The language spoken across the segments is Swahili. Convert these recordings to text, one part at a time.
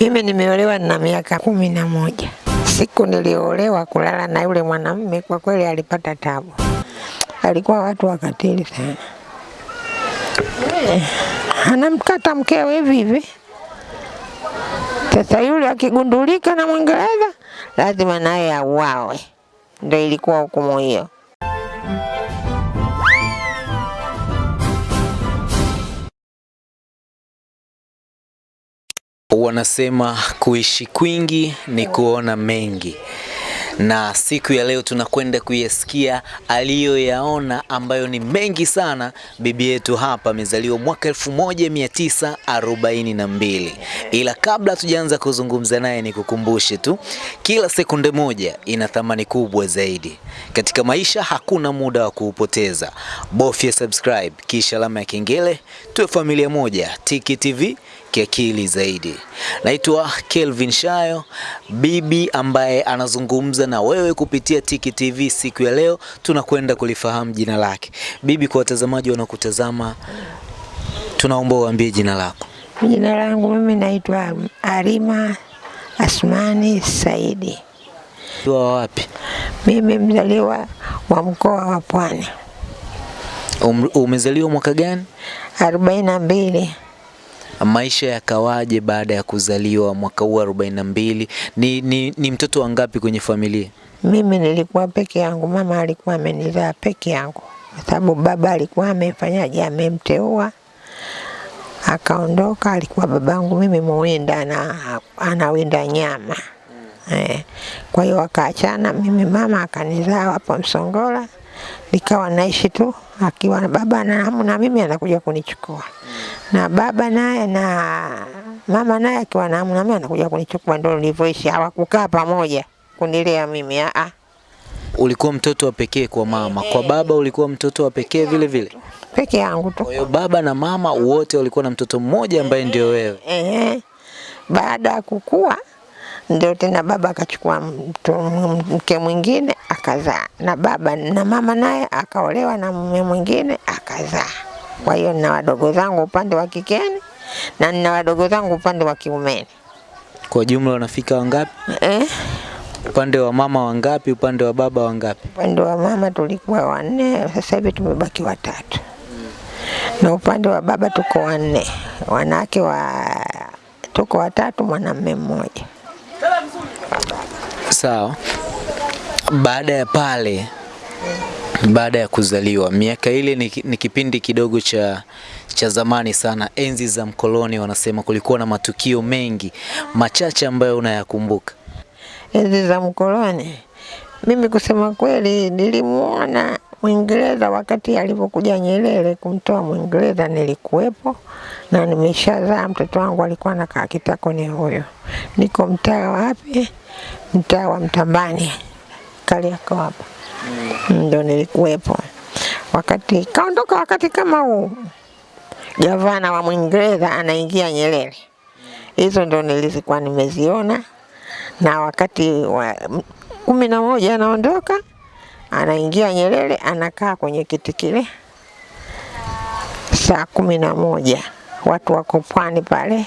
Mimi nimeolewa na miaka kumi na moja. Siku niliolewa kulala na yule mwanamume, kwa kweli alipata tabu, alikuwa watu wakatili sana. Eh, anamkata mkewe hivi hivi. Sasa yule akigundulika na Mwingereza lazima naye auawe, ndio ilikuwa hukumu hiyo. Wanasema kuishi kwingi ni kuona mengi, na siku ya leo tunakwenda kuyasikia aliyoyaona ambayo ni mengi sana. Bibi yetu hapa amezaliwa mwaka 1942 ila kabla tujaanza kuzungumza naye, ni kukumbushe tu, kila sekunde moja ina thamani kubwa zaidi katika maisha. Hakuna muda wa kuupoteza, bofya subscribe kisha alama ya kengele, tuwe familia moja. Tiki TV kiakili zaidi. Naitwa Kelvin Shayo, bibi ambaye anazungumza na wewe kupitia Tiki TV. Siku ya leo tunakwenda kulifahamu jina lake. Bibi, kwa watazamaji wanakutazama tunaomba uambie jina lako. Jina langu mimi naitwa Arima Asmani Saidi. Wa wapi? Mimi mzaliwa wa mkoa wa Pwani, Um, umezaliwa mwaka gani? arobaini na mbili. Maisha yakawaje baada ya kuzaliwa mwaka huu 42? Ni, ni, ni mtoto wangapi kwenye familia? Mimi nilikuwa peke yangu, mama alikuwa amenizaa peke yangu, kwa sababu baba alikuwa amefanyaje, amemteua akaondoka. Alikuwa babangu mimi muwinda na anawinda nyama eh. Kwa hiyo akaachana, mimi mama akanizaa hapo Msongola, nikawa naishi tu akiwa na baba na hamu na mimi anakuja kunichukua na baba naye na mama naye akiwa na hamu na mimi anakuja kunichukua, ndio nilivyoishi. Hawakukaa pamoja kunilea mimi a a. Ulikuwa mtoto wa pekee kwa mama, kwa baba ulikuwa mtoto wa pekee vile vile? peke yangu tu. Kwa hiyo baba na mama wote walikuwa na mtoto mmoja ambaye ndio wewe. Ehe. Baada ya kukua ndio tena baba akachukua mke mwingine akazaa, na baba na mama naye akaolewa na mume mwingine akazaa. Kwa hiyo nina wadogo zangu upande wa kikeni na nina wadogo zangu upande wa kiumeni. Kwa jumla wanafika wangapi? Eh, Upande wa mama wangapi? Upande wa baba wangapi? upande wa mama tulikuwa wanne, sasa hivi tumebaki watatu, na upande wa baba tuko wanne, wanawake wa tuko watatu, mwanamume mmoja. Sawa. Baada ya pale, baada ya kuzaliwa, miaka ile ni, ni kipindi kidogo cha cha zamani sana, enzi za mkoloni. Wanasema kulikuwa na matukio mengi machache ambayo unayakumbuka. enzi za mkoloni. Mimi kusema kweli, nilimuona Mwingereza wakati alipokuja Nyerere kumtoa Mwingereza, nilikuwepo na nimeshazaa. Mtoto wangu alikuwa anakaa kitako, ni huyo. Niko mtaa wapi? Mtaa wa Mtambani, Kariakoo hapa, ndo nilikuwepo wakati kaondoka. Wakati kama huu gavana wa Mwingereza anaingia Nyerere, hizo ndo nilizikuwa nimeziona na wakati wa kumi na moja anaondoka, anaingia Nyerere, anakaa kwenye kiti kile saa kumi na moja. Watu wako pwani pale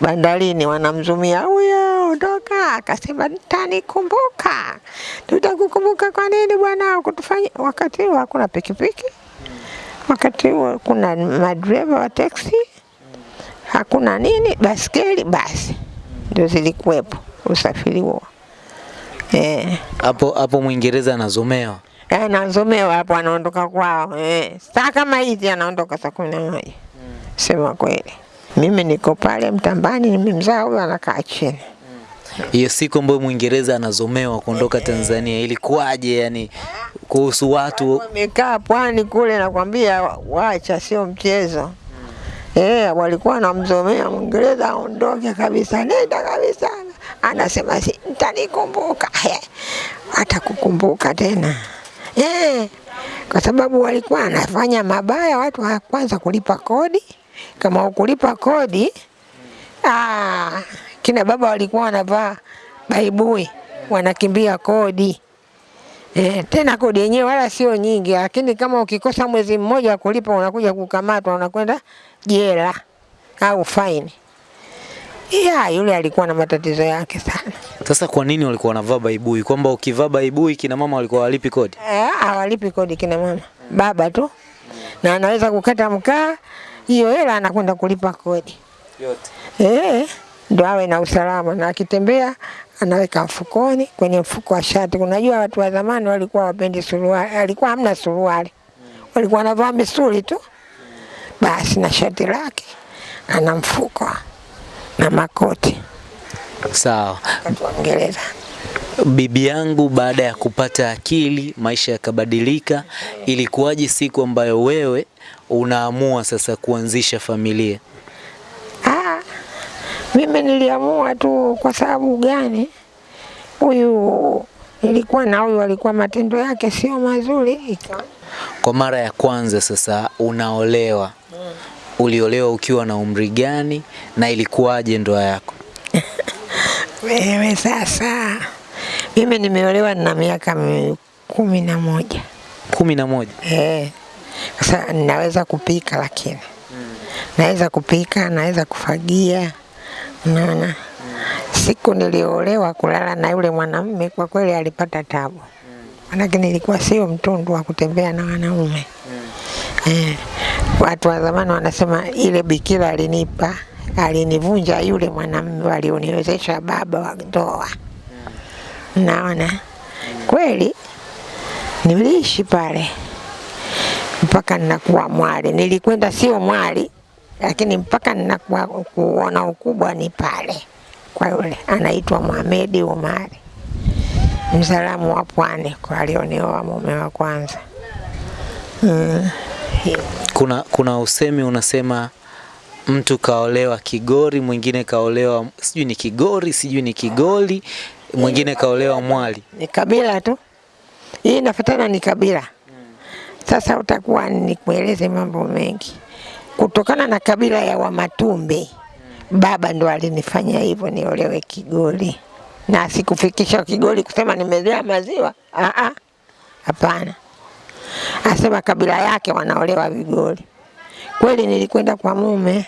bandarini wanamzumia huyo ondoka, akasema tanikumbuka, tutakukumbuka kwa nini bwana? Kutufanya. Wakati huo hakuna pikipiki, wakati huo kuna madereva wa teksi, hakuna nini, baskeli, basi. Ndio zilikuwepo usafiri huo eh. Hapo hapo Mwingereza anazomewa. Eh, anazomewa hapo, anaondoka kwao eh. Saa kama hizi anaondoka saa kumi na moja. Sema kweli, mimi niko pale Mtambani, nimemzaa huyo, anakaa chini. Hiyo siku ambayo Mwingereza anazomewa kuondoka Tanzania ilikuwaje? Yani kuhusu watu Wamekaa pwani kule, nakwambia, wacha, sio mchezo. Eh, walikuwa wanamzomea Mwingereza aondoke kabisa, nenda kabisa. Anasema si mtanikumbuka. Atakukumbuka tena eh, kwa sababu walikuwa anafanya mabaya. Watu wa kwanza kulipa kodi, kama ukulipa kodi ah, kina baba walikuwa wanavaa baibui, wanakimbia kodi. Eh, tena kodi yenyewe wala sio nyingi, lakini kama ukikosa mwezi mmoja kulipa unakuja kukamatwa, unakwenda jela au faini. Ya, yule alikuwa na matatizo yake sana. Sasa kwa nini walikuwa wanavaa baibui? Kwamba ukivaa baibui kina mama walikuwa walipi kodi? Eh, hawalipi kodi kina mama, baba tu, na anaweza kukata mkaa, hiyo hela anakwenda kulipa kodi Yote. eh, ndio awe na usalama, na akitembea anaweka mfukoni, kwenye mfuko wa shati. Unajua watu wa zamani walikuwa wapendi suruali, alikuwa hamna suruali, walikuwa wanavaa misuli tu basi, na shati lake ana mfuko na makoti Sawa. wakati. Bibi yangu baada ya kupata akili, maisha yakabadilika. Ilikuwaje siku ambayo wewe unaamua sasa kuanzisha familia? Ah, mimi niliamua tu kwa sababu gani? Huyu ilikuwa na huyu alikuwa matendo yake sio mazuri, Kwa mara ya kwanza sasa unaolewa, uliolewa ukiwa na umri gani na ilikuwaje ndoa yako? wewe sasa. Mimi nimeolewa na miaka mi- kumi na moja. kumi na moja. Eh, sasa naweza kupika, lakini naweza kupika, naweza kufagia, unaona. Siku niliolewa kulala na yule mwanamume, kwa kweli alipata tabu, manake nilikuwa sio mtundu wa kutembea na wanaume eh. Watu wa zamani wanasema ile bikira alinipa alinivunja yule mwanamume alioniwezesha baba wa ndoa. Naona kweli niliishi pale mpaka ninakuwa mwali. Nilikwenda sio mwali, lakini mpaka ninakuwa kuona ukubwa ni pale kwa yule anaitwa Mohamed Umari, msalamu wa pwani, kwa alionioa mume wa kwanza mm. Kuna, kuna usemi unasema mtu kaolewa Kigori, mwingine kaolewa sijui ni Kigori, sijui ni Kigoli, mwingine kaolewa Mwali. Ni kabila tu, hii inafuatana ni kabila. Sasa utakuwa nikueleze mambo mengi kutokana na kabila ya Wamatumbi. Baba ndo alinifanya hivyo niolewe Kigoli, na sikufikisha Kigoli kusema nimezea maziwa. Ah, ah, hapana, asema kabila yake wanaolewa Vigoli. Kweli nilikwenda kwa mume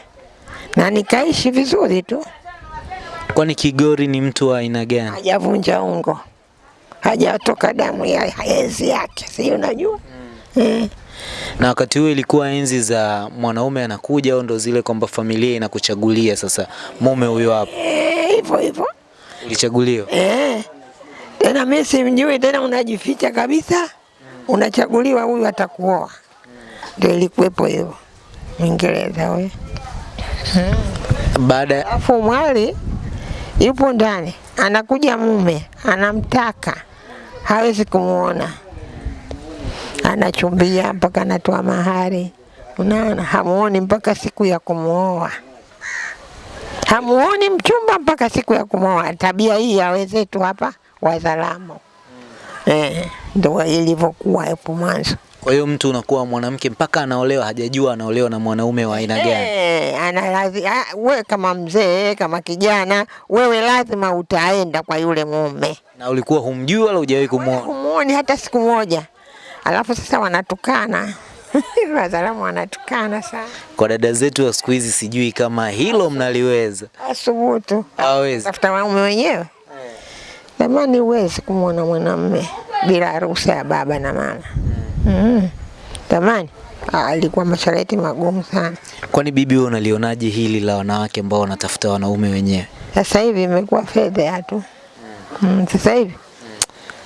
na nikaishi vizuri tu, Kwani Kigori ni mtu wa aina gani? hajavunja ungo, hajatoka damu ya enzi yake, si unajua mm. eh. Na wakati huo ilikuwa enzi za mwanaume anakuja au ndo zile kwamba familia inakuchagulia sasa mume huyo hapo. Hivyo e, hivyo Ulichaguliwa. eh. Tena mimi simjui tena, unajificha kabisa, unachaguliwa huyu atakuoa. Ndio ilikuwepo hiyo Mwingereza huyo. Baada ya mwali yupo ndani, anakuja mume anamtaka, hawezi kumuona, anachumbia mpaka anatoa mahari. Unaona, hamuoni mpaka siku ya kumuoa, hamuoni mchumba mpaka siku ya kumwoa Tabia hii ya wenzetu hapa Wazalamo eh, ndo ilivyokuwa hapo mwanzo. kwa hiyo mtu unakuwa mwanamke mpaka anaolewa hajajua anaolewa na mwanaume wa aina gani. Eh, ana lazima wewe we kama mzee kama kijana, wewe lazima utaenda kwa yule mume, Na ulikuwa humjui wala hujawahi kumuona. humuoni hata siku moja. Alafu sasa wanatukana Wazalamu wanatukana sana, Kwa dada zetu wa siku hizi sijui kama hilo mnaliweza. asubutu Hawezi. tafuta wanaume wenyewe. Zamani huwezi kumwona mwanamume bila ruhusa ya baba na mama. Mm. Zamani ah, alikuwa masharti magumu sana. Kwani bibi wewe unalionaje hili la wanawake ambao wanatafuta wanaume wenyewe? Sasa hivi imekuwa fedha tu. Mm, sasa hivi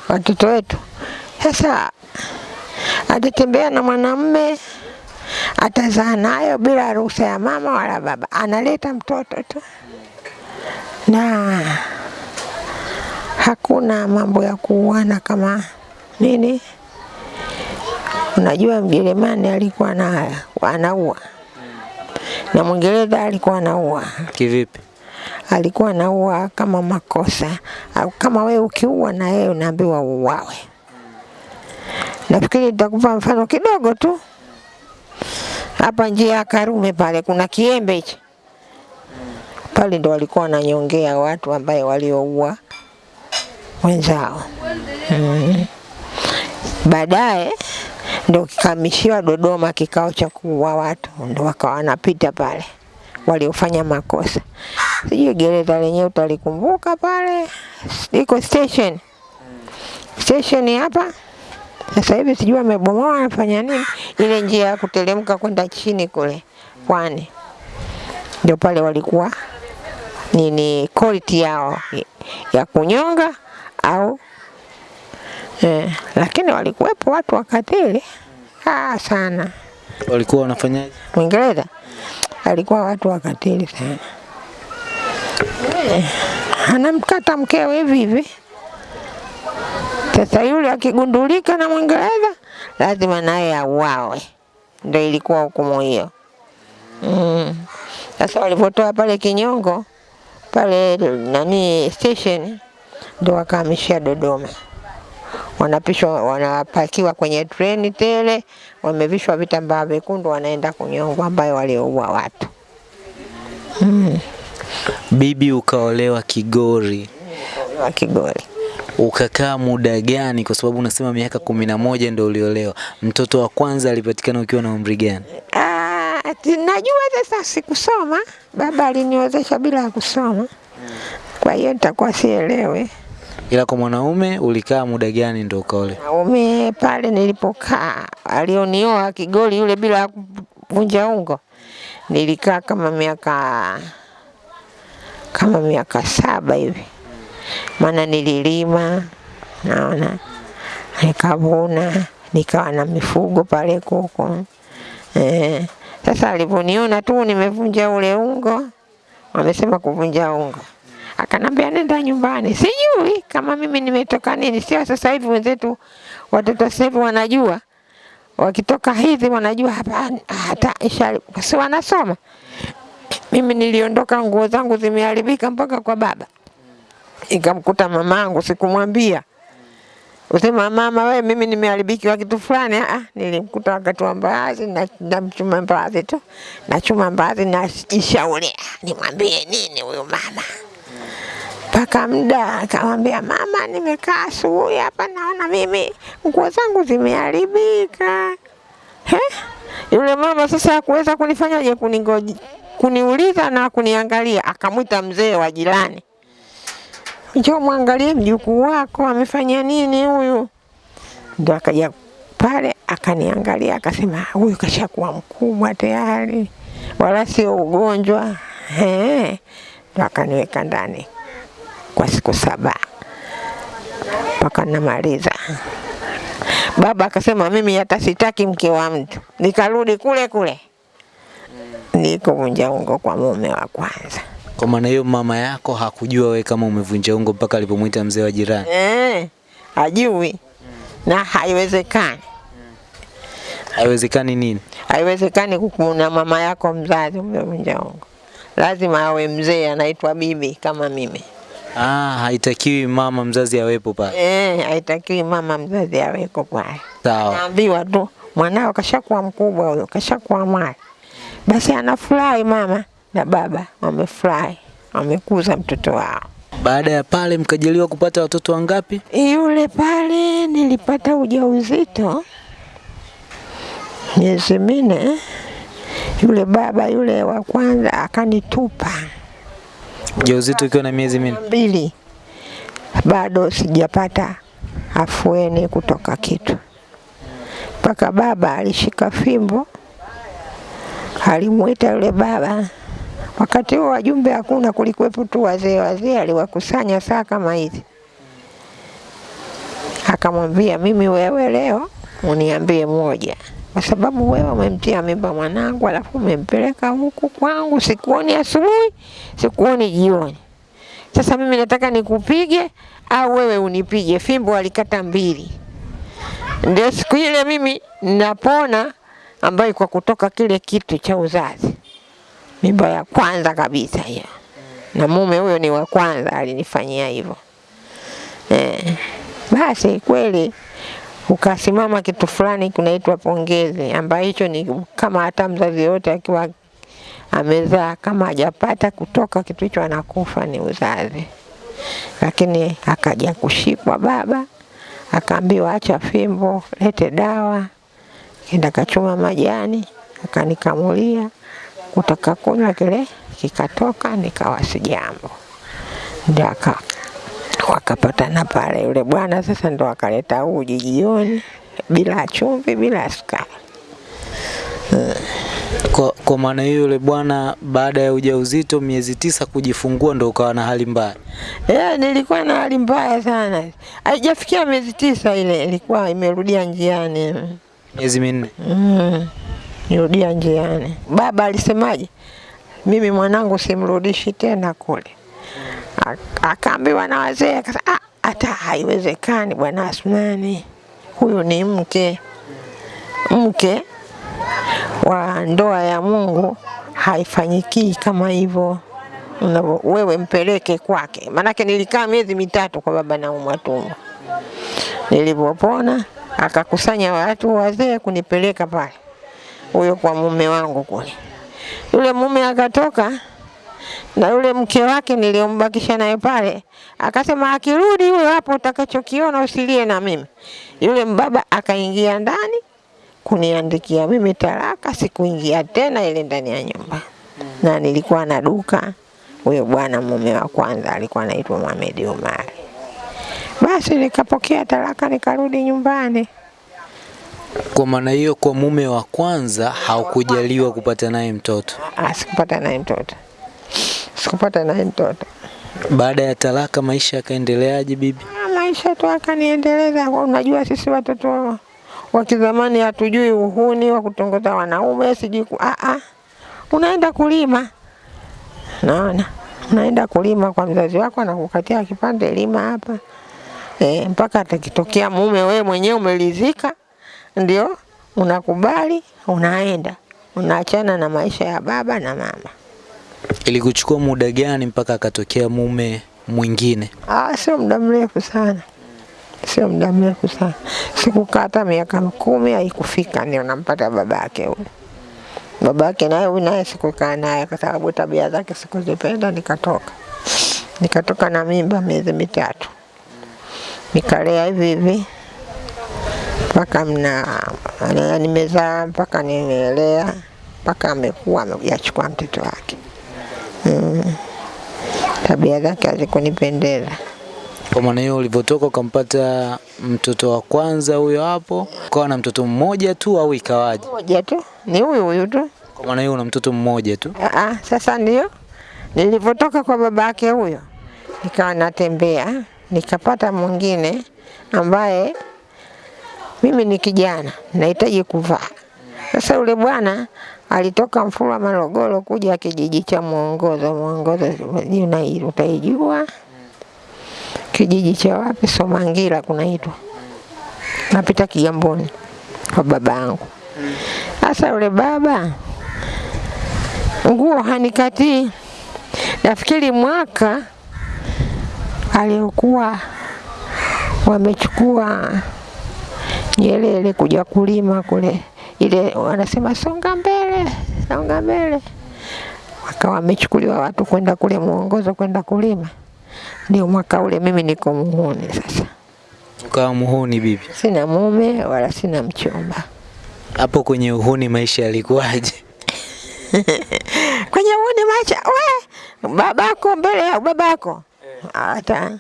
watoto wetu sasa atatembea na mwanamume atazaa nayo bila ruhusa ya mama wala baba, analeta mtoto tu, na hakuna mambo ya kuuana kama nini. Unajua Mjerumani alikuwa na anaua na Mwingereza alikuwa anaua Kivipi? alikuwa anaua kama makosa au kama wewe ukiua na yeye unaambiwa uwawe. Nafikiri nitakupa mfano kidogo tu. Hapa njia ya Karume pale kuna kiembe hichi pale, ndo walikuwa wananyongea watu ambaye walioua wenzao mm. Baadaye ndo kikamishiwa Dodoma kikao cha kuua watu, ndo wakawa wanapita pale waliofanya makosa. Sijui gereza lenyewe utalikumbuka pale, iko station. Station hapa. Sasa hivi sijui wamebomoa wanafanya nini, ile njia ya kuteremka kwenda chini kule pwani, ndio pale walikuwa nini quality yao ya kunyonga au eh, lakini walikuwepo watu wakatili ah, sana. Walikuwa wanafanyaje? Mwingereza alikuwa watu wakatili sana eh, anamkata mkewe hivi hivi. Sasa yule akigundulika na Mwingereza lazima naye auawe, ndio ilikuwa hukumu hiyo. Mm. Sasa walipotoa pale kinyongo pale nani station, ndio wakahamishia Dodoma, wanapishwa wanapakiwa kwenye treni tele, wamevishwa vitambaa vyekundu, wanaenda kunyongwa, ambayo walioua watu mm. Bibi ukaolewa Kigori, Ukaolewa Kigori. ukakaa muda gani? Kwa sababu unasema miaka kumi na moja ndio uliolewa. Mtoto wa kwanza alipatikana ukiwa na umri gani? Ah, najua sasa sikusoma, baba aliniwezesha bila ya kusoma, kwa hiyo nitakuwa sielewe. Ila kwa mwanaume ulikaa muda gani ndio ukaole? Mwanaume pale nilipokaa, alionioa Kigoli yule bila kuvunja ungo, nilikaa kama miaka kama miaka saba hivi, maana nililima, naona nikavuna, nikawa na mifugo pale kuku eh. Sasa alivyoniona tu nimevunja ule ungo, wamesema kuvunja ungo, akanambia nenda nyumbani. Sijui kama mimi nimetoka nini, sio sasa hivi wenzetu watoto sasa hivi wanajua wakitoka hivi wanajua hapa hata isha si wanasoma. Mimi niliondoka nguo zangu zimeharibika mpaka kwa baba, ikamkuta mamangu, sikumwambia usema mama, we mimi nimeharibikiwa kitu fulani. Ah, nilimkuta wakati wa mbaazi na namchuma mbaazi tu, nachuma mbaazi najishauria nimwambie nini huyu mama mpaka muda akamwambia, mama, nimekaa asubuhi hapa naona mimi nguo zangu zimeharibika. He? Yule mama sasa hakuweza kunifanyaje, kuningoji kuniuliza na kuniangalia, akamwita mzee wa jirani, njoo mwangalie mjukuu wako amefanya nini huyu. Ndo akaja pale akaniangalia, akasema huyu kashakuwa mkubwa tayari, wala sio ugonjwa. He. Ndio akaniweka ndani kwa siku saba mpaka namaliza. Baba akasema mimi hata sitaki mke wa mtu, nikarudi kule kule niko vunja ungo kwa mume wa kwanza. Kwa maana hiyo mama yako hakujua wewe kama umevunja ungo mpaka alipomwita mzee wa jirani. Eh, ajui na haiwezekani, Haiwezekani nini? haiwezekani kukuona mama yako mzazi umevunja ungo, lazima awe mzee anaitwa bibi kama mimi. Ah, haitakiwi mama mzazi awepo pale. Eh, haitakiwi mama mzazi aweko pale. Sawa. Naambiwa tu mwanao kashakuwa mkubwa huyo, kashakuwa mali. Basi anafurahi mama na baba wamefurahi, wamekuza mtoto wao. Baada ya pale mkajaliwa kupata watoto wangapi? Yule pale nilipata ujauzito miezi minne. Yule baba yule wa kwanza akanitupa Ujauzito ukiwa na miezi mbili, bado sijapata afueni kutoka kitu, mpaka baba alishika fimbo, alimwita yule baba. Wakati huo wajumbe hakuna, kulikuwepo tu wazee. Wazee aliwakusanya saa kama hizi, akamwambia mimi, wewe leo uniambie moja, kwa sababu wewe umemtia mimba mwanangu, alafu umempeleka huku kwangu, sikuoni asubuhi, sikuoni jioni. Sasa mimi nataka nikupige au wewe unipige. Fimbo alikata mbili. Ndio siku ile mimi napona, ambayo kwa kutoka kile kitu cha uzazi, mimba ya kwanza kabisa hiyo, na mume huyo ni wa kwanza alinifanyia hivyo eh. Basi kweli ukasimama kitu fulani kunaitwa pongezi, ambayo hicho ni kama hata mzazi yote akiwa amezaa kama hajapata kutoka kitu hicho anakufa ni uzazi. Lakini akaja kushikwa baba, akaambiwa acha fimbo, lete dawa. Kenda kachuma majani, akanikamulia kutaka kunywa kile kikatoka, nikawa si jambo, ndio wakapatana pale. Yule bwana sasa ndo akaleta uji jioni bila chumvi, bila sukari. Kwa, kwa maana hiyo yule bwana baada ya ujauzito miezi tisa kujifungua ndo ukawa na hali mbaya. Eh, nilikuwa na hali mbaya sana, haijafikia miezi tisa, ile ilikuwa imerudia njiani. Miezi minne. Mm, nirudia njiani. Baba alisemaje? Mimi mwanangu simrudishi tena kule. Ak- Akaambiwa na wazee, akasema "Ah, hata haiwezekani bwana Asmani, huyu ni mke mke wa ndoa ya Mungu haifanyikii kama hivyo. Wewe mpeleke kwake, maanake nilikaa miezi mitatu kwa baba naumwa tumbo. Nilivyopona akakusanya watu wazee kunipeleka pale, huyo kwa mume wangu kule. Yule mume akatoka na yule mke wake niliombakisha naye pale, akasema akirudi huyo hapo, utakachokiona usilie na mimi. Yule mbaba akaingia ndani kuniandikia mimi talaka, sikuingia tena ile ndani ya nyumba, na nilikuwa na duka. Huyo bwana mume wa kwanza alikuwa anaitwa Mohamed Omar. Basi nikapokea talaka nikarudi nyumbani. Kwa maana hiyo kwa mume wa kwanza haukujaliwa kupata naye mtoto. Ah, sikupata naye mtoto, sikupata naye mtoto. Baada ya talaka maisha yakaendeleaje bibi? Ha, maisha tu akaniendeleza. Unajua sisi watoto wa- kizamani hatujui uhuni wa kutongoza wanaume, sijui a ah, ah. Unaenda kulima, naona unaenda kulima kwa mzazi wako, anakukatia kipande, lima hapa e, mpaka atakitokea mume we mwenyewe umelizika, ndio unakubali, unaenda unaachana na maisha ya baba na mama. Ilikuchukua muda gani mpaka akatokea mume mwingine? Ah, sio muda mrefu sana, sio muda mrefu sana, sikukaa hata miaka kumi haikufika, ndio nampata babake huyo. Babake naye huyu naye sikukaa naye kwa sababu tabia zake sikuzipenda, nikatoka nikatoka na mimba miezi mitatu, nikalea hivi hivi mpaka mna nimezaa mpaka nimelea mpaka amekuwa amekuja chukua mtoto wake. Mm. Tabia zake hazikunipendeza. Kwa maana hiyo ulivyotoka ukampata mtoto wa kwanza huyo hapo, ukawa na mtoto mmoja tu au ikawaje? Mmoja tu ni huyu huyu tu. Kwa maana hiyo una mtoto mmoja tu. Aa, sasa ndio nilivyotoka kwa baba yake huyo, nikawa natembea nikapata mwingine ambaye mimi ni kijana nahitaji kuvaa. Sasa yule bwana alitoka Mfulwa Morogoro kuja kijiji cha Mwongozo. Mwongozo jina hilo utaijua, kijiji cha wapi? Somangira kunaitwa, napita Kigamboni kwa baba yangu. Sasa yule baba nguo hanikatii. Nafikiri mwaka aliokuwa wamechukua Nyerere kuja kulima kule, ile wanasema songa mbele, songa mbele, wakawa wamechukuliwa watu kwenda kule muongozo kwenda kulima. Ndio mwaka ule mimi niko muhuni sasa, Ukawa muhuni bibi. sina mume wala sina mchumba. Hapo kwenye uhuni maisha yalikuwaje? kwenye uhuni maisha we babako mbele ya babako hata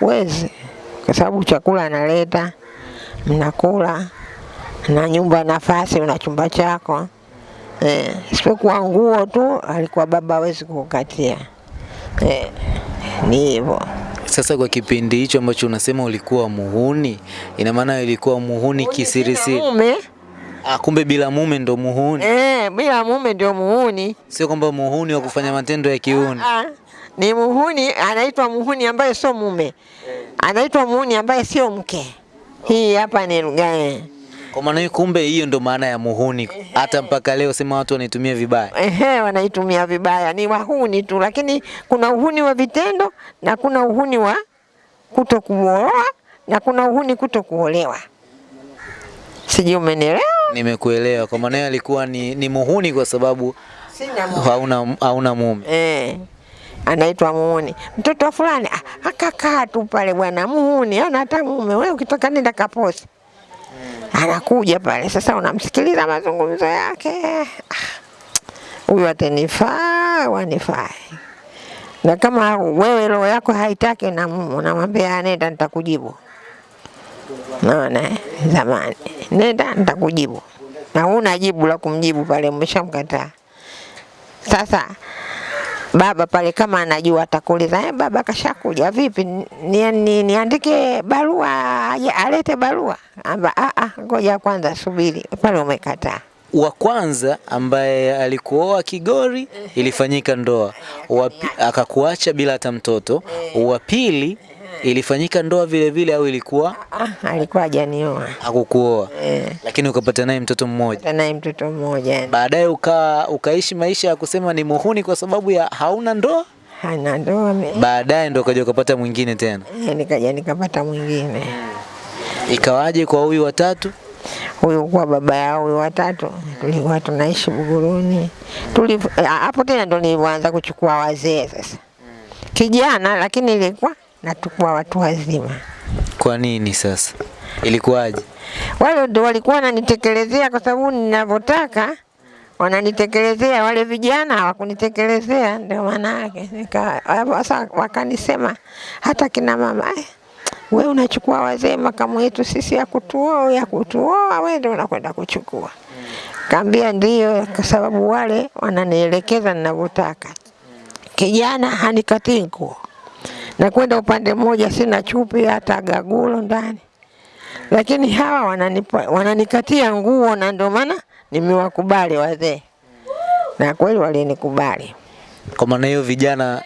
wezi, kwa sababu chakula analeta, mnakula na nyumba nafasi, na chumba chako eh, isipokuwa nguo tu alikuwa baba hawezi kukatia eh, ni hivyo. Sasa kwa kipindi hicho ambacho unasema ulikuwa muhuni, ina maana ilikuwa muhuni kisirisiri. Mume Ah, kumbe bila mume ndo muhuni. eh, bila mume ndio muhuni. Sio kwamba muhuni wa kufanya matendo ya kiuni. Ah, ni muhuni, anaitwa muhuni ambaye sio mume, anaitwa muhuni ambaye sio mke. Hii hapa ni lugha. Kwa maana hiyo kumbe hiyo ndo maana ya muhuni. Hata mpaka leo sema watu wanaitumia vibaya. Ehe, wanaitumia vibaya, ni wahuni tu, lakini kuna uhuni wa vitendo na kuna uhuni wa kuto kuoa na kuna uhuni kuto kuolewa. Sijui umenielewa? Nimekuelewa. Kwa maana hiyo alikuwa ni, ni muhuni kwa sababu Sina hauna hauna mume. Eh, anaitwa muhuni. Mtoto wa fulani ah, akakaa tu pale bwana muhuni, ana hata mume. Wewe ukitoka nenda kaposi. Anakuja pale sasa, unamsikiliza mazungumzo yake. Ah, huyu atanifaa wanifai. Na kama wewe roho yako haitaki, unam- unamwambia nenda, nitakujibu. Naona zamani, nenda nitakujibu, na una jibu la kumjibu pale, umeshamkataa. Sasa baba pale kama anajua atakuuliza eh, baba kashakuja vipi, ni, ni, niandike barua aje alete barua? Amba ah ah, ngoja kwanza subiri pale, umekataa. Wa kwanza ambaye alikuoa Kigori ilifanyika ndoa, akakuacha bila hata mtoto. Wa pili ilifanyika ndoa vile vile au ilikuwa Ah, alikuwa hajanioa hakukuoa, eh, lakini ukapata naye mtoto mmoja. Ukapata naye mtoto mmoja yani. Baadaye uka, ukaishi maisha ya kusema ni muhuni kwa sababu ya hauna ndoa. hana ndoa Baadaye ndo ukaja ukapata mwingine tena. eh, nikaja nikapata mwingine Ikawaje kwa huyu watatu? huyu kwa baba yao huyu watatu, tulikuwa tunaishi Buguruni. Tuli eh, hapo tena ndo nilianza kuchukua wazee sasa, kijana lakini ilikuwa nachukua watu wazima. Kwa nini sasa? Ilikuwaje? Wale ndio walikuwa wananitekelezea kwa sababu ninavyotaka wananitekelezea, wale vijana hawakunitekelezea, ndio maana yake sasa wakanisema hata kina mama eh, we unachukua wazee makamu yetu sisi ya kutuoa ya kutuoa, wewe ndio unakwenda kuchukua. Kaambia ndio, kwa sababu wale wananielekeza ninavyotaka. Kijana hanikatii nguo na kwenda upande mmoja, sina chupi hata gagulo ndani lakini hawa wananipa, wananikatia nguo na ndio maana nimewakubali wazee, na kweli walinikubali. Kwa maana hiyo vijana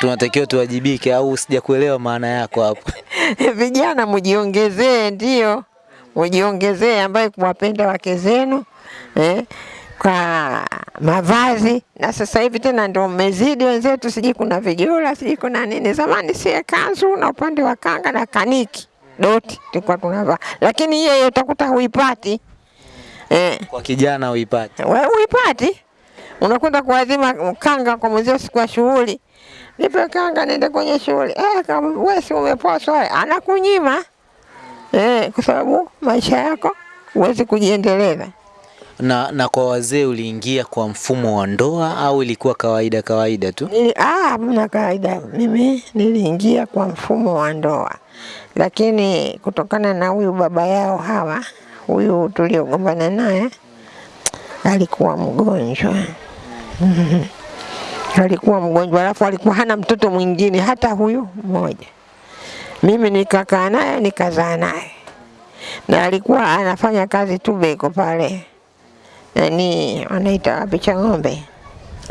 tunatakiwa tuwajibike, au sijakuelewa maana yako hapo? Vijana mujiongezee, ndio mujiongezee, ambaye kuwapenda wake zenu eh, kwa mavazi. Na sasa hivi tena ndio mmezidi wenzetu, sijui kuna vijola, sijui kuna nini. Zamani sie kanzu na upande wa kanga na kaniki doti tulikuwa tunavaa, lakini hiyo hiyo utakuta huipati eh. Kwa kijana huipati, Wewe huipati, unakwenda kuadhima kanga kwa mwenzio siku ya shughuli, nipe kanga niende kwenye shughuli. Eh, kama wewe si umeposwa, anakunyima eh, kwa sababu maisha yako huwezi kujiendeleza. Na, na kwa wazee uliingia kwa mfumo wa ndoa au ilikuwa kawaida kawaida tu? Nili, ah, hamna kawaida. Mimi niliingia kwa mfumo wa ndoa, lakini kutokana na huyu baba yao hawa, huyu tuliogombana naye alikuwa mgonjwa alikuwa mgonjwa, alafu alikuwa hana mtoto mwingine hata huyu mmoja. Mimi nikakaa naye nikazaa naye, na alikuwa anafanya kazi tu Beko pale, nani wanaita wapi cha ng'ombe.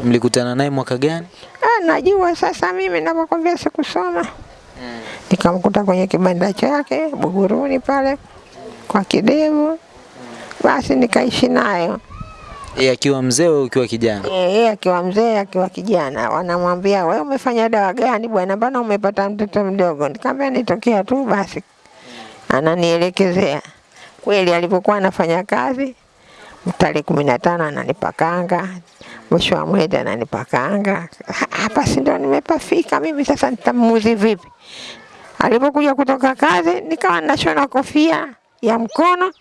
Mlikutana naye mwaka gani? Ah, najua sasa mimi navyokwambia sikusoma. Nikamkuta kwenye kibanda chake Buguruni pale kwa kidevu, basi nikaishi nayo. Yeye akiwa mzee wewe ukiwa kijana? Eh, Yeye akiwa mzee akiwa kijana, wanamwambia wewe umefanya dawa gani bwana, mbona umepata mtoto mdogo? Nikamwambia nitokea tu basi, ananielekezea kweli. Alipokuwa anafanya kazi, tarehe kumi na tano ananipakanga, mwisho wa mwezi ananipakanga. Hapa si ndo nimepafika mimi sasa, nitamuuzi vipi? Alipokuja kutoka kazi, nikawa nashona kofia ya mkono,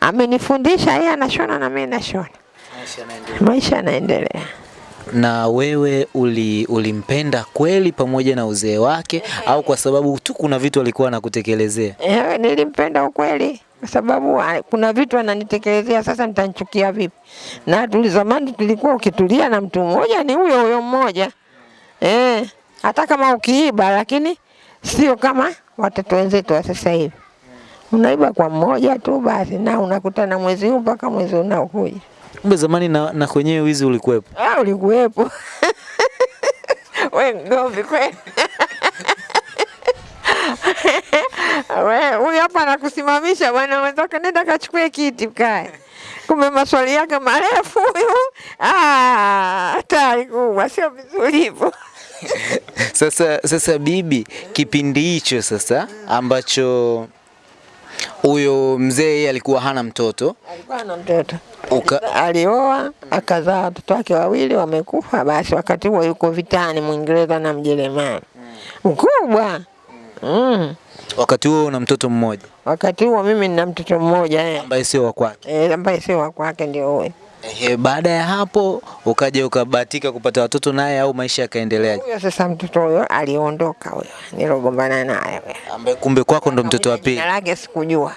amenifundisha yeye anashona na mimi nashona, maisha yanaendelea. Na wewe uli, ulimpenda kweli pamoja na uzee wake au kwa sababu tu kuna vitu alikuwa anakutekelezea? Eh, nilimpenda ukweli kwa sababu ah, kuna vitu ananitekelezea, sasa nitanchukia vipi? Na tuli zamani tulikuwa ukitulia na mtu mmoja ni huyo huyo mmoja eh, hata kama ukiiba, lakini sio kama watoto wenzetu wa sasa hivi. Unaiba kwa mmoja tu basi, na unakutana mwezi huu mpaka mwezi unaokuja. Kumbe zamani na, na kwenyewe wizi ulikuwepo. Ah, ulikuwepo we mgomvi kweli. Huyu hapa anakusimamisha bwana mwenzako, nenda kachukue kiti kae. Kumbe maswali yake marefu huyu, Ah, hatari kubwa, sio vizuri hivyo. Sasa, sasa bibi, kipindi hicho sasa ambacho huyo mzee yeye alikuwa hana mtoto Alikuwa hana mtoto uka, alioa akazaa watoto wake wawili wamekufa. Basi wakati huo yuko vitani Mwingereza na Mjerumani mkubwa mm. Wakati huo una mtoto mmoja Wakati huo mimi nina mtoto mmoja eh. ambaye sio wa kwake. Eh, ambaye sio wa kwake ndio huyo. Ehe, baada ya hapo ukaja ukabahatika kupata watoto naye au maisha yakaendelea? Huyo sasa mtoto huyo aliondoka huyo nilogombana naye huyo. Ambaye kumbe kwako ndo mtoto wa pili. Jina lake sikujua.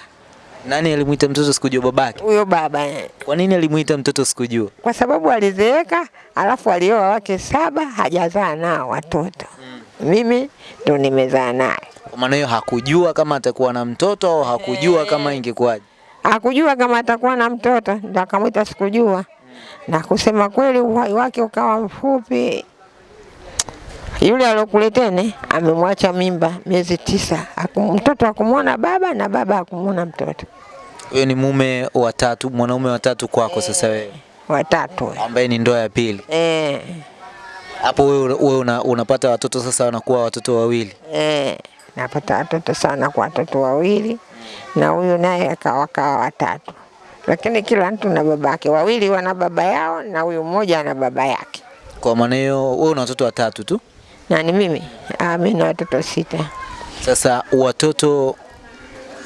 Nani alimuita mtoto sikujua babake? Huyo baba eh. Kwa nini alimuita mtoto sikujua? kwa sababu alizeeka, alafu alioa wake saba, hajazaa nao watoto. Mm. Mimi ndo nimezaa naye. Kwa maana hiyo hakujua kama atakuwa na mtoto au hakujua kama ingekuwaje. Hakujua kama atakuwa na mtoto, ndo akamwita sikujua. Na kusema kweli, uhai wake ukawa mfupi. Yule alokuletene amemwacha mimba miezi tisa, mtoto hakumwona baba na baba hakumwona mtoto, Huyo ni mume wa tatu, mwanaume wa tatu kwako sasa wewe, watatu. ambaye ni ndoa ya pili. Eh, Hapo wewe wewe una, unapata watoto sasa wanakuwa watoto wawili. eh, napata watoto sana kwa watoto wawili na huyu naye akawa kawa watatu, lakini kila mtu na baba babake. Wawili wana baba yao na huyu mmoja ana baba yake. Kwa maana hiyo wewe una watoto watatu tu. Nani mimi? Ah, mimi na watoto sita. Sasa watoto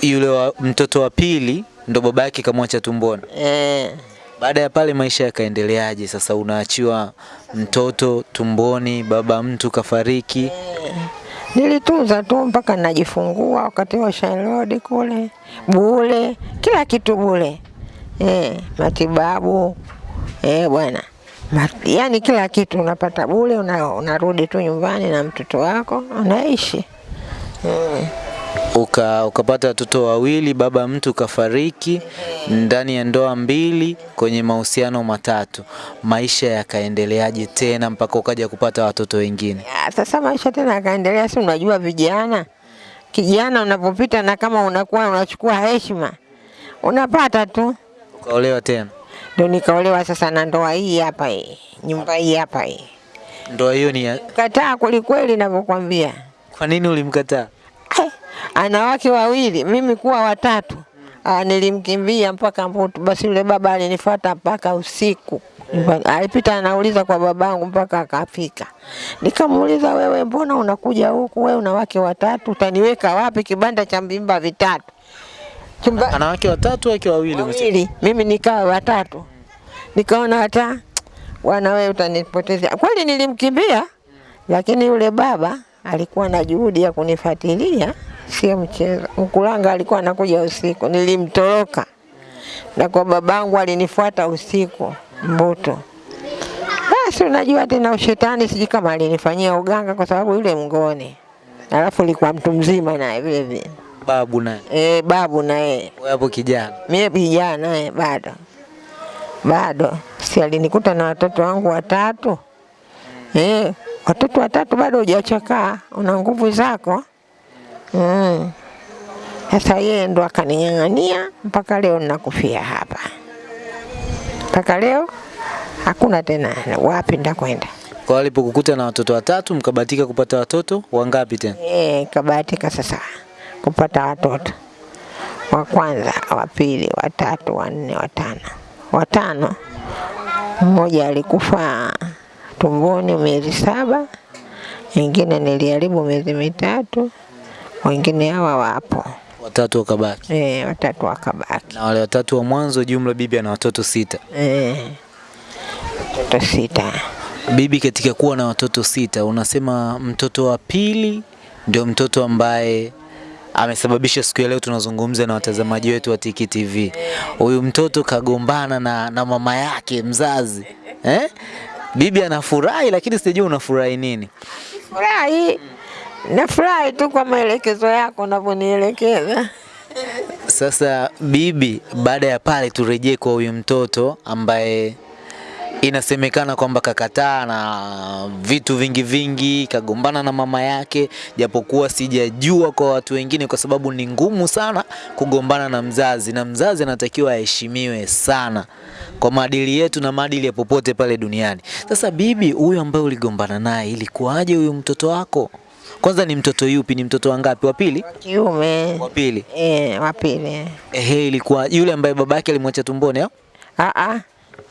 yule wa, mtoto wa pili ndo baba yake kamwacha tumboni. Eh, Baada ya pale maisha yakaendeleaje? Sasa unaachiwa mtoto tumboni, baba mtu kafariki. Nilitunza tu mpaka najifungua, wakati wa Shailodi kule bule, kila kitu bule. Eh, matibabu eh, bwana Ma, yani kila kitu unapata bule, unarudi una, tu nyumbani na mtoto wako unaishi. Mm. Uka, ukapata watoto wawili, baba mtu kafariki ndani ya ndoa mbili kwenye mahusiano matatu. Maisha yakaendeleaje tena mpaka ukaja kupata watoto wengine? Sasa maisha tena yakaendelea, si unajua vijana, kijana unapopita na kama unakuwa unachukua heshima unapata tu. Ukaolewa tena? Ndio nikaolewa sasa na ndoa hii hapa hii, nyumba hii hapa hii. Ndoa hiyo ni ya... Kataa kwelikweli navyokwambia. Kwa nini ulimkataa? Ana wake wawili, mimi kuwa watatu. Aa, nilimkimbia mpaka Mputu. Basi yule baba alinifuata mpaka usiku. yeah. Alipita anauliza kwa babangu mpaka akafika. Nikamuuliza, wewe mbona unakuja huku? Wewe una wake watatu, utaniweka wapi? Kibanda cha mbimba vitatu, chumba Ana wake watatu, wake wawili wawili, mimi nikawa watatu. Nikaona hata bwana, wewe utanipotezea. Kweli nilimkimbia, lakini yule baba alikuwa na juhudi ya kunifuatilia, sio mchezo. Mkulanga alikuwa anakuja usiku, nilimtoroka. Na kwa babangu alinifuata usiku Mbuto. Basi unajua tena ushetani, sijui kama alinifanyia uganga, kwa sababu yule mngoni, alafu alikuwa mtu mzima naye vile vile, Babu naye. e, babu naye. Hapo kijana. mie kijana naye bado. Bado, si alinikuta na watoto wangu watatu? Eh, watoto watatu bado hujachakaa, una nguvu zako mm. Sasa yeye ndo akaning'ang'ania mpaka leo ninakufia hapa, mpaka leo hakuna tena wapi ndakwenda. Kwa alipokukuta na watoto watatu mkabahatika kupata watoto wangapi tena? Eh, kabahatika sasa kupata watoto wa kwanza, wa pili, wa tatu, wa nne, wa tano. Watano, mmoja alikufa tumboni miezi saba, wengine niliharibu miezi mitatu, wengine hawa wapo Watatu wakabaki. eh, watatu wakabaki Na wale watatu wa mwanzo jumla bibi ana watoto sita. eh, watoto sita. Bibi, katika kuwa na watoto sita, unasema mtoto wa pili ndio mtoto ambaye amesababisha siku ya leo tunazungumza na watazamaji wetu wa Tiki TV. Huyu mtoto kagombana na, na mama yake mzazi eh? Bibi anafurahi, lakini sijui unafurahi nini. Furahi, nafurahi tu kwa maelekezo yako unavyonielekeza. Sasa bibi, baada ya pale turejee kwa huyu mtoto ambaye inasemekana kwamba kakataa na vitu vingi vingi, kagombana na mama yake, japokuwa sijajua kwa watu wengine, kwa sababu ni ngumu sana kugombana na mzazi, na mzazi anatakiwa aheshimiwe sana kwa maadili yetu na maadili ya popote pale duniani. Sasa bibi, huyu ambaye uligombana naye, ilikuwaje huyu mtoto wako? Kwanza ni mtoto yupi? Ni mtoto wangapi? Wa pili? Wa Kiume Wa pili. eh, wa pili Ehe, ilikuwa yule ambaye babake alimwacha tumboni au? Ah, ah.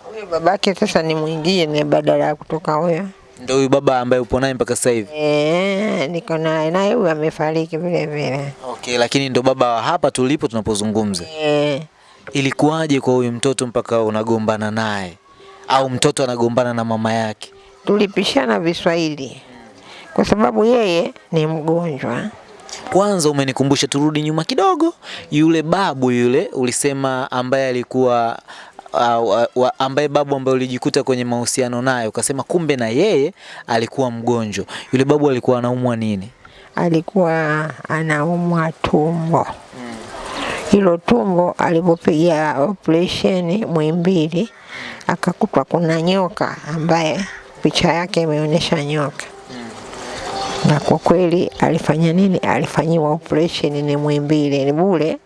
Huyo babake sasa ni mwingine badala ya kutoka huyo. Ndio huyu baba ambaye upo naye mpaka sasa hivi. Eh, niko naye naye huyo amefariki vile vile. Okay, lakini ndo baba wa hapa tulipo tunapozungumza. Eh, Ilikuwaje kwa huyu mtoto mpaka unagombana naye? au mtoto anagombana na mama yake? Tulipishana Viswahili kwa sababu yeye ni mgonjwa. Kwanza umenikumbusha, turudi nyuma kidogo. Yule babu yule ulisema, ambaye alikuwa uh, uh, ambaye babu ambaye ulijikuta kwenye mahusiano naye, ukasema kumbe na yeye alikuwa mgonjwa. Yule babu alikuwa anaumwa nini? Alikuwa anaumwa tumbo. Hilo tumbo alipopiga operesheni Mwimbili akakutwa kuna nyoka ambaye picha yake imeonyesha nyoka na kwa kweli alifanya nini? Alifanyiwa operation ni Muhimbili ni bure,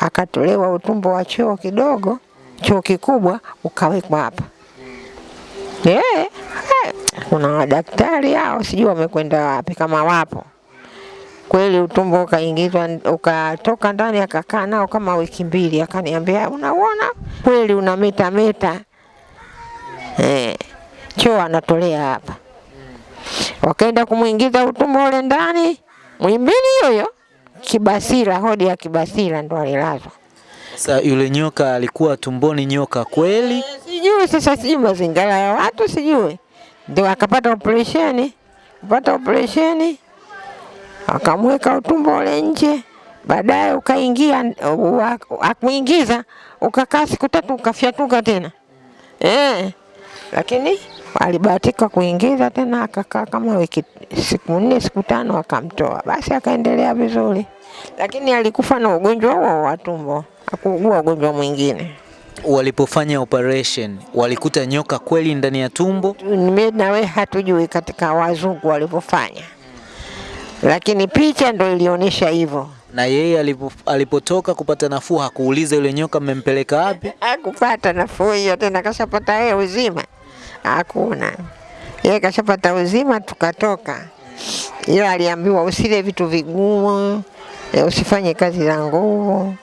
akatolewa utumbo wa choo kidogo, choo kikubwa ukawekwa hapa. Eh, eh, kuna wadaktari hao sijui wamekwenda wapi, kama wapo kweli. Utumbo ukaingizwa ukatoka ndani, akakaa nao kama wiki mbili, akaniambia unauona kweli una meta meta, eh, choo anatolea hapa wakaenda kumwingiza utumbo ule ndani mwimbili hiyo Kibasira, hodi ya Kibasira ndo alilazwa. Sasa yule nyoka alikuwa tumboni, nyoka kweli? Eh, Sijui sasa, sijui mazingira ya watu sijui, ndio akapata operesheni, kupata operesheni akamweka utumbo ule nje, baadaye ukaingia, akuingiza ukakaa siku tatu ukafyatuka tena eh, lakini alibahatika kuingiza tena, akakaa kama wiki siku nne siku tano, akamtoa basi, akaendelea vizuri, lakini alikufa na ugonjwa huo wa tumbo, akuugua ugonjwa mwingine. Walipofanya operation walikuta nyoka kweli ndani ya tumbo? Mimi na wewe hatujui katika wazungu walivyofanya, lakini picha ndo ilionyesha hivyo. Na yeye alipo, alipotoka kupata nafuu hakuuliza yule nyoka mmempeleka wapi? Hakupata nafuu hiyo tena, kashapata yeye uzima, hakuna yeye kashapata uzima, tukatoka. Ila aliambiwa usile vitu vigumu, eh, usifanye kazi za nguvu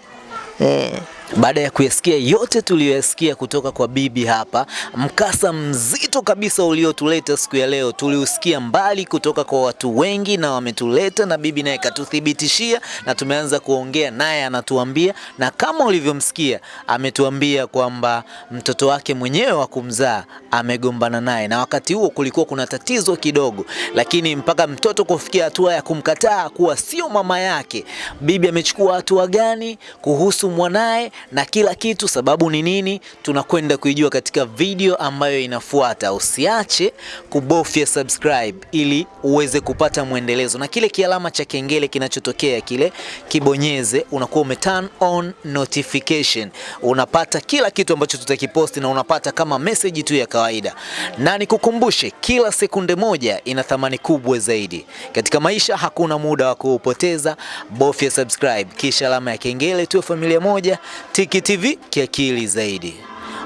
eh. Baada ya kuyasikia yote tuliyoyasikia kutoka kwa bibi hapa, mkasa mzito kabisa uliotuleta siku ya leo tuliusikia mbali kutoka kwa watu wengi, na wametuleta na bibi naye katuthibitishia, na tumeanza kuongea naye, anatuambia na kama ulivyomsikia, ametuambia kwamba mtoto wake mwenyewe wa kumzaa amegombana naye, na wakati huo kulikuwa kuna tatizo kidogo, lakini mpaka mtoto kufikia hatua ya kumkataa kuwa sio mama yake, bibi amechukua hatua gani kuhusu mwanaye na kila kitu, sababu ni nini, tunakwenda kuijua katika video ambayo inafuata. Usiache kubofya subscribe ili uweze kupata mwendelezo, na kile kialama cha kengele kinachotokea kile kibonyeze, unakuwa ume turn on notification, unapata kila kitu ambacho tutakiposti na unapata kama message tu ya kawaida. Na nikukumbushe, kila sekunde moja ina thamani kubwa zaidi katika maisha. Hakuna muda wa kuupoteza, bofya subscribe kisha alama ya kengele, tuwe familia moja. Tiki TV kiakili zaidi.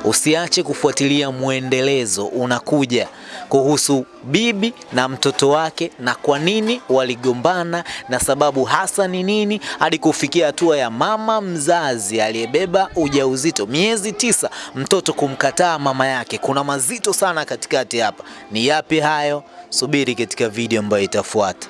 Usiache kufuatilia mwendelezo unakuja kuhusu bibi na mtoto wake na kwa nini waligombana na sababu hasa ni nini hadi kufikia hatua ya mama mzazi aliyebeba ujauzito miezi tisa mtoto kumkataa mama yake. Kuna mazito sana katikati hapa. Ni yapi hayo? Subiri katika video ambayo itafuata.